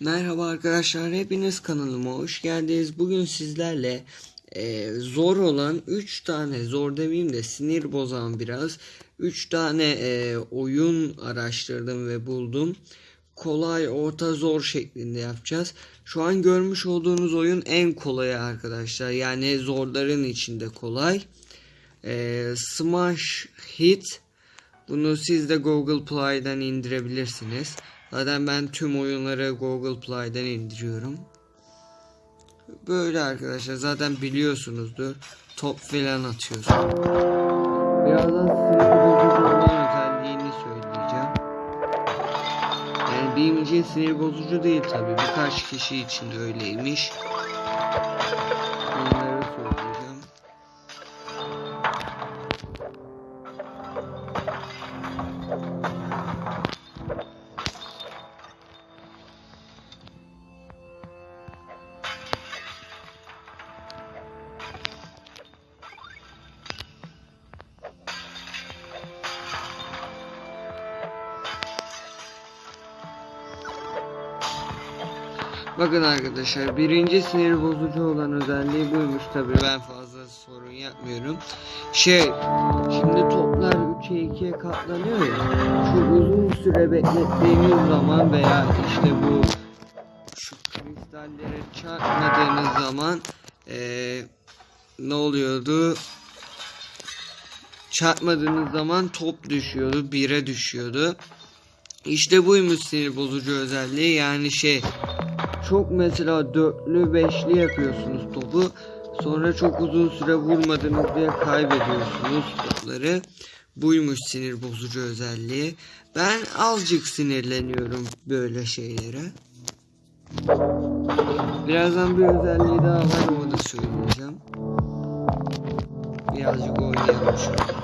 Merhaba arkadaşlar, hepiniz kanalıma hoş geldiniz. Bugün sizlerle e, zor olan 3 tane, zor demeyeyim de sinir bozan biraz 3 tane e, oyun araştırdım ve buldum. Kolay, orta, zor şeklinde yapacağız. Şu an görmüş olduğunuz oyun en kolayı arkadaşlar. Yani zorların içinde kolay. E, Smash Hit. Bunu siz de Google Play'den indirebilirsiniz. Zaten ben tüm oyunları Google Play'den indiriyorum. Böyle arkadaşlar zaten biliyorsunuzdur. Top falan atıyorsun. Birazdan size bozucu olan özelliğini söyleyeceğim. Yani benim için sinir bozucu değil tabi. Birkaç kişi için de öyleymiş. Bakın arkadaşlar birinci sinir bozucu olan özelliği buymuş tabi ben fazla sorun yapmıyorum. Şey şimdi toplar 3'e 2'ye katlanıyor ya şu uzun süre beklettiğiniz zaman veya işte bu şu kristallere çarpmadığınız zaman eee, ne oluyordu? Çarpmadığınız zaman top düşüyordu, 1'e düşüyordu. İşte buymuş sinir bozucu özelliği yani şey çok mesela dörtlü beşli yapıyorsunuz topu. Sonra çok uzun süre vurmadınız diye kaybediyorsunuz topları. Buymuş sinir bozucu özelliği. Ben azıcık sinirleniyorum böyle şeylere. Birazdan bir özelliği daha var onu da söyleyeceğim. Birazcık oynayalım şöyle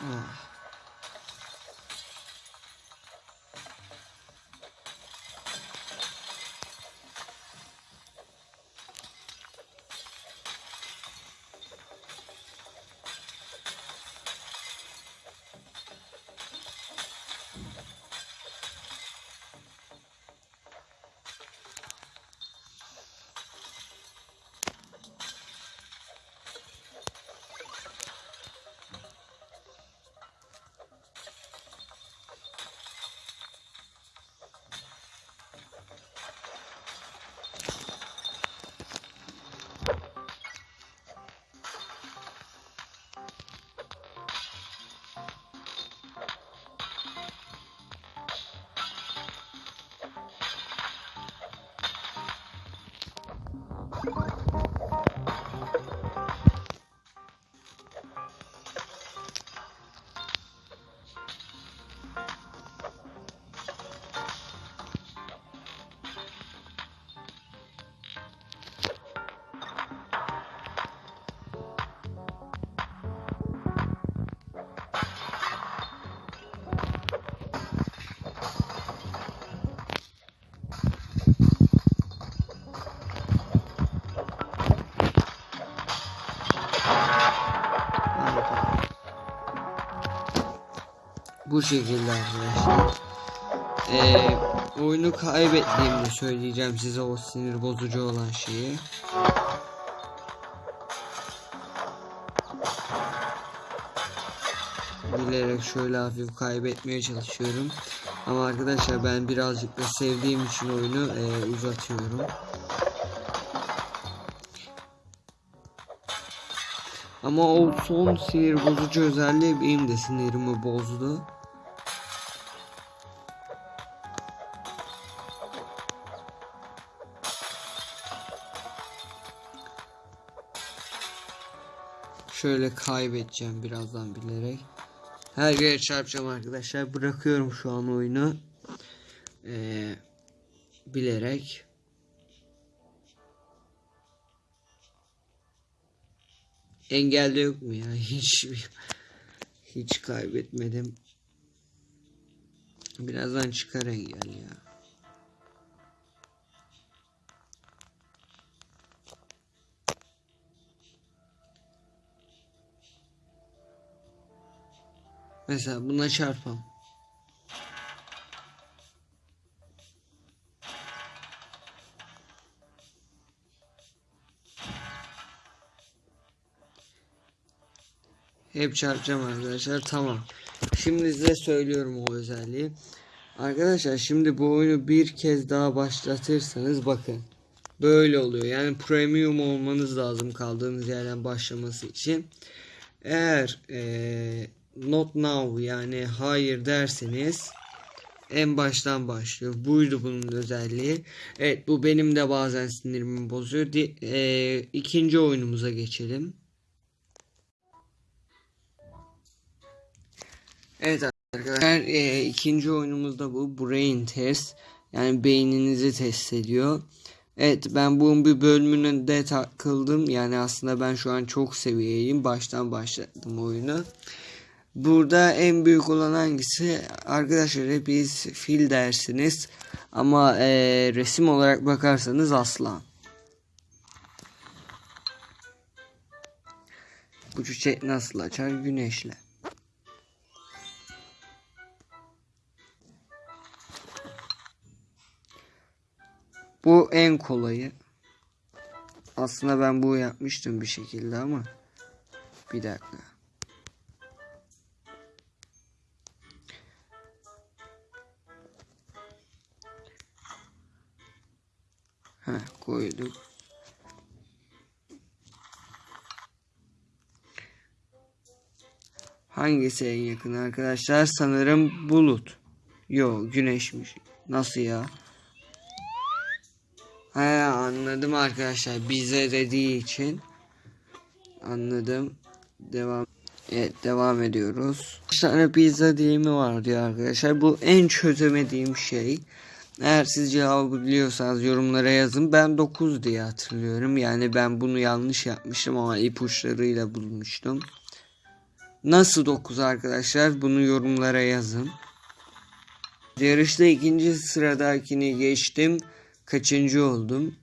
Ah. Bu şekilde arkadaşlar. Ee, oyunu kaybettiğimde söyleyeceğim size o sinir bozucu olan şeyi. Bilerek şöyle hafif kaybetmeye çalışıyorum. Ama arkadaşlar ben birazcık da sevdiğim için oyunu e, uzatıyorum. Ama o son sinir bozucu özelliği benim de sinirimi bozdu. Şöyle kaybedeceğim birazdan bilerek. Her yere çarpacağım arkadaşlar. Bırakıyorum şu an oyunu. Ee, bilerek. Engelde yok mu ya? Hiç hiç kaybetmedim. Birazdan çıkar engel ya. Mesela buna çarpam. Hep çarpacağım arkadaşlar. Tamam. Şimdi size söylüyorum o özelliği. Arkadaşlar şimdi bu oyunu bir kez daha başlatırsanız bakın. Böyle oluyor. Yani premium olmanız lazım kaldığınız yerden başlaması için. Eğer ee, not now yani hayır derseniz en baştan başlıyor. Buydu bunun özelliği. Evet bu benim de bazen sinirimi bozuyor. Di, e, ikinci oyunumuza geçelim. Evet arkadaşlar e, ikinci oyunumuzda bu brain test yani beyninizi test ediyor. Evet ben bunun bir bölümüne de takıldım yani aslında ben şu an çok seviyeyim baştan başladım oyunu. Burada en büyük olan hangisi arkadaşlar hepiniz fil dersiniz ama e, resim olarak bakarsanız aslan. Bu çiçek nasıl açar güneşle. Bu en kolayı. Aslında ben bu yapmıştım bir şekilde ama. Bir dakika. Koyduk. Hangisi en yakın arkadaşlar? Sanırım bulut. Yo güneşmiş. Nasıl ya? He anladım arkadaşlar. Bize dediği için. Anladım. Devam. Evet devam ediyoruz. Bir tane pizza dilimi var diyor arkadaşlar. Bu en çözemediğim şey. Eğer siz cevabı biliyorsanız yorumlara yazın. Ben 9 diye hatırlıyorum. Yani ben bunu yanlış yapmıştım ama ipuçlarıyla bulmuştum. Nasıl 9 arkadaşlar? Bunu yorumlara yazın. Yarışta ikinci sıradakini geçtim. Kaçıncı oldum?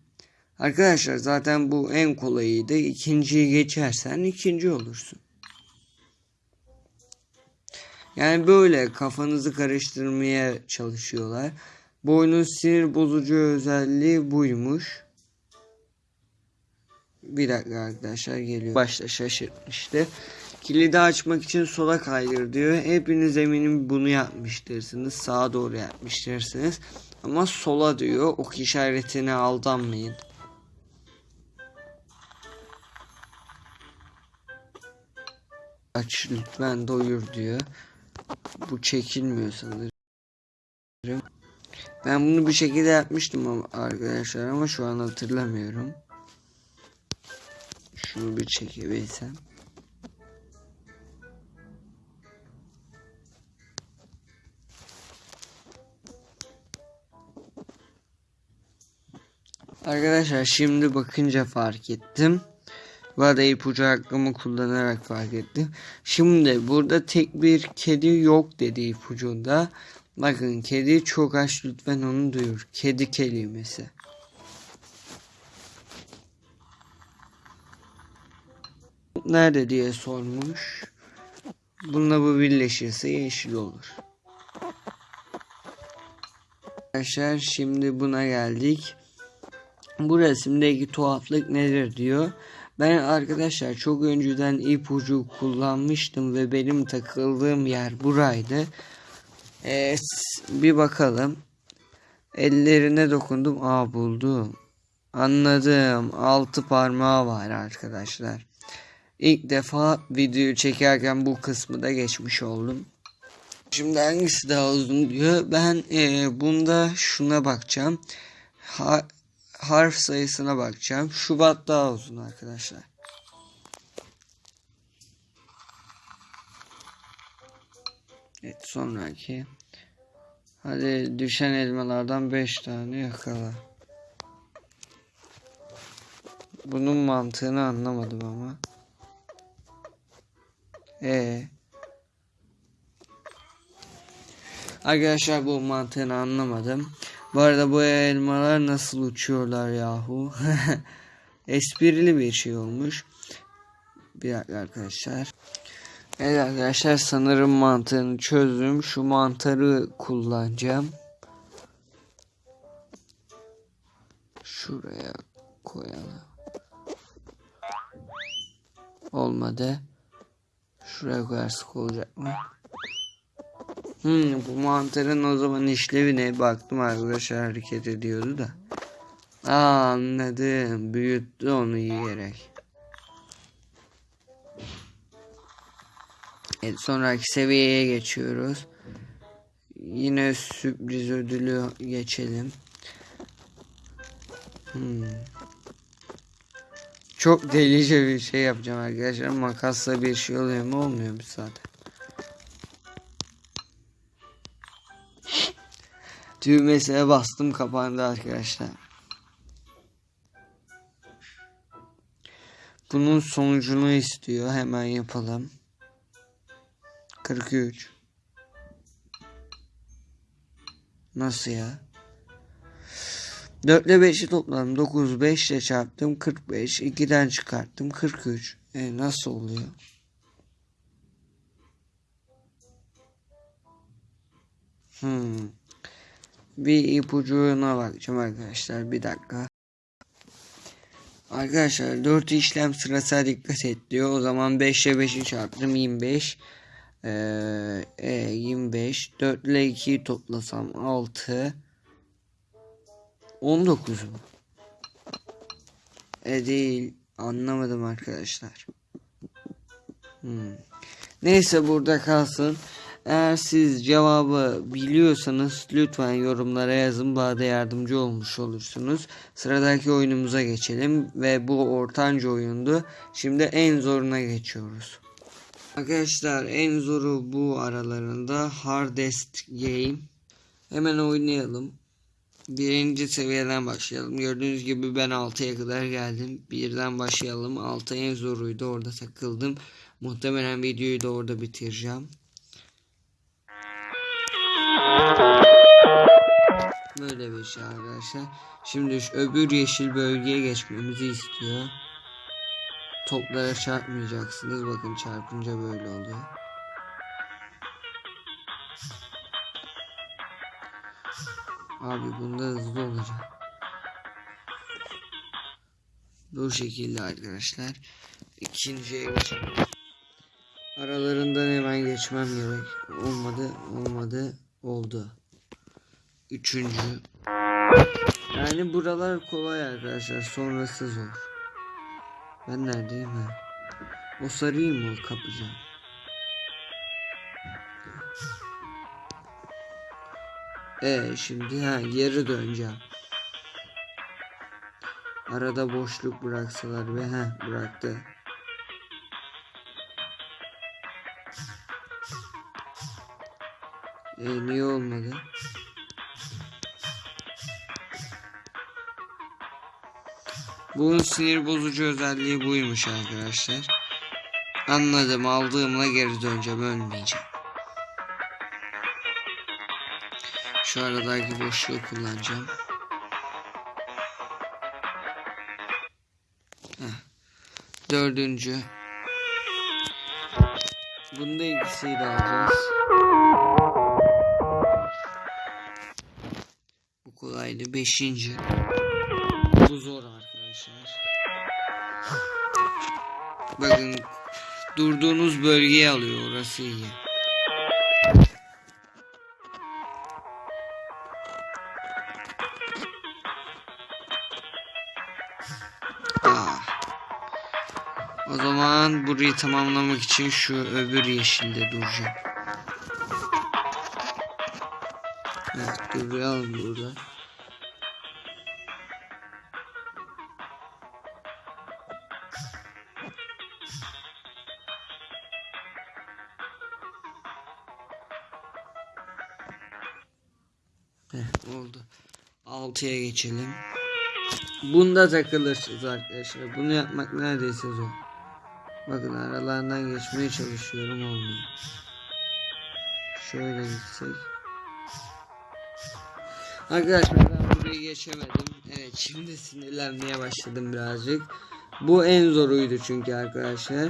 Arkadaşlar zaten bu en kolayıydı. İkinciyi geçersen ikinci olursun. Yani böyle kafanızı karıştırmaya çalışıyorlar. Bu oyunun sinir bozucu özelliği buymuş. Bir dakika arkadaşlar geliyor. Başta şaşırtmıştı. Kilidi açmak için sola kaydır diyor. Hepiniz eminim bunu yapmıştırsınız. Sağa doğru yapmıştırsınız. Ama sola diyor. Ok işaretine aldanmayın. Aç lütfen doyur diyor. Bu çekilmiyor sanırım. Ben bunu bir şekilde yapmıştım arkadaşlar ama şu an hatırlamıyorum. Şunu bir çekebilsem. Arkadaşlar şimdi bakınca fark ettim. Bu da ipucu hakkımı kullanarak fark ettim. Şimdi burada tek bir kedi yok dedi ipucunda. Bakın kedi çok aç lütfen onu duyur. Kedi kelimesi. Nerede diye sormuş. Bununla bu birleşirse yeşil olur. Arkadaşlar şimdi buna geldik. Bu resimdeki tuhaflık nedir diyor. Ben arkadaşlar çok önceden ipucu kullanmıştım ve benim takıldığım yer buraydı. Evet bir bakalım. Ellerine dokundum. Aa buldum. Anladım. Altı parmağı var arkadaşlar. ilk defa videoyu çekerken bu kısmı da geçmiş oldum. Şimdi hangisi daha uzun diyor. Ben e, bunda şuna bakacağım. Ha, harf sayısına bakacağım. Şubat daha uzun arkadaşlar. Evet sonraki. Hadi düşen elmalardan 5 tane yakala. Bunun mantığını anlamadım ama. E Arkadaşlar bu mantığını anlamadım. Bu arada bu elmalar nasıl uçuyorlar yahu. Esprili bir şey olmuş. Bir dakika arkadaşlar. Evet arkadaşlar sanırım mantığını çözdüm. Şu mantarı kullanacağım. Şuraya koyalım. Olmadı. Şuraya koyarsak olacak mı? Hmm, bu mantarın o zaman işlevi ne? Baktım arkadaşlar hareket ediyordu da. Aa, anladım. Büyüttü onu yiyerek. Sonraki seviyeye geçiyoruz. Yine sürpriz ödülü geçelim. Hmm. Çok delice bir şey yapacağım arkadaşlar. Makasla bir şey oluyor mu? Olmuyor mu zaten? Düğmesine bastım kapandı arkadaşlar. Bunun sonucunu istiyor. Hemen yapalım. 43. Nasıl ya? 4 ile 5'i topladım. 9, 5 ile çarptım. 45. 2'den çıkarttım. 43. E nasıl oluyor? Hmm. Bir ipucuna bakacağım arkadaşlar. Bir dakika. Arkadaşlar 4 işlem sırasına dikkat et diyor. O zaman 5 ile 5'i çarptım. 25. E, 25. 4 ile 2'yi toplasam 6. 19 mu? E değil. Anlamadım arkadaşlar. Hmm. Neyse burada kalsın. Eğer siz cevabı biliyorsanız lütfen yorumlara yazın. Bana da yardımcı olmuş olursunuz. Sıradaki oyunumuza geçelim. Ve bu ortanca oyundu. Şimdi en zoruna geçiyoruz. Arkadaşlar en zoru bu aralarında Hardest Game. Hemen oynayalım. Birinci seviyeden başlayalım. Gördüğünüz gibi ben 6'ya kadar geldim. Birden başlayalım. 6 en zoruydu. Orada takıldım. Muhtemelen videoyu da orada bitireceğim. Böyle bir şey arkadaşlar. Şimdi şu öbür yeşil bölgeye geçmemizi istiyor. Toplara çarpmayacaksınız. Bakın çarpınca böyle oluyor. Abi bunda hızlı olacak. Bu şekilde arkadaşlar. İkinciye geçelim. Aralarından hemen geçmem gerek. Olmadı, olmadı, oldu. Üçüncü. Yani buralar kolay arkadaşlar. Sonrası zor. Ben neredeyim ha? O sarıyı mı kapacağım? E şimdi ha geri döneceğim. Arada boşluk bıraksalar ve ha bıraktı. E niye olmadı? Bunun sinir bozucu özelliği buymuş arkadaşlar. Anladım aldığımla geri döneceğim ölmeyeceğim. Şu aradaki boşluğu kullanacağım. Heh. Dördüncü. Bunda ikisiyi de alacağız. Bu kolaydı. Beşinci. Bu zor arkadaşlar. Bakın durduğunuz bölgeyi alıyor. Orası iyi. Aa. O zaman burayı tamamlamak için şu öbür yeşilde duracağım. Evet duralım burada. 6'ya geçelim. Bunda takılırsınız arkadaşlar. Bunu yapmak neredeyse zor. Bakın aralarından geçmeye çalışıyorum olmuyor. Şöyle gitsek. Arkadaşlar ben burayı geçemedim. Evet şimdi sinirlenmeye başladım birazcık. Bu en zoruydu çünkü arkadaşlar.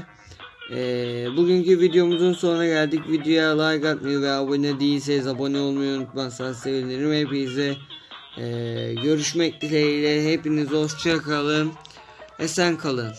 Ee, bugünkü videomuzun sonuna geldik. Videoya like atmayı ve abone değilseniz abone olmayı unutmazsanız sevinirim. Hepinize ee, görüşmek dileğiyle. Hepiniz hoşça kalın. Esen kalın.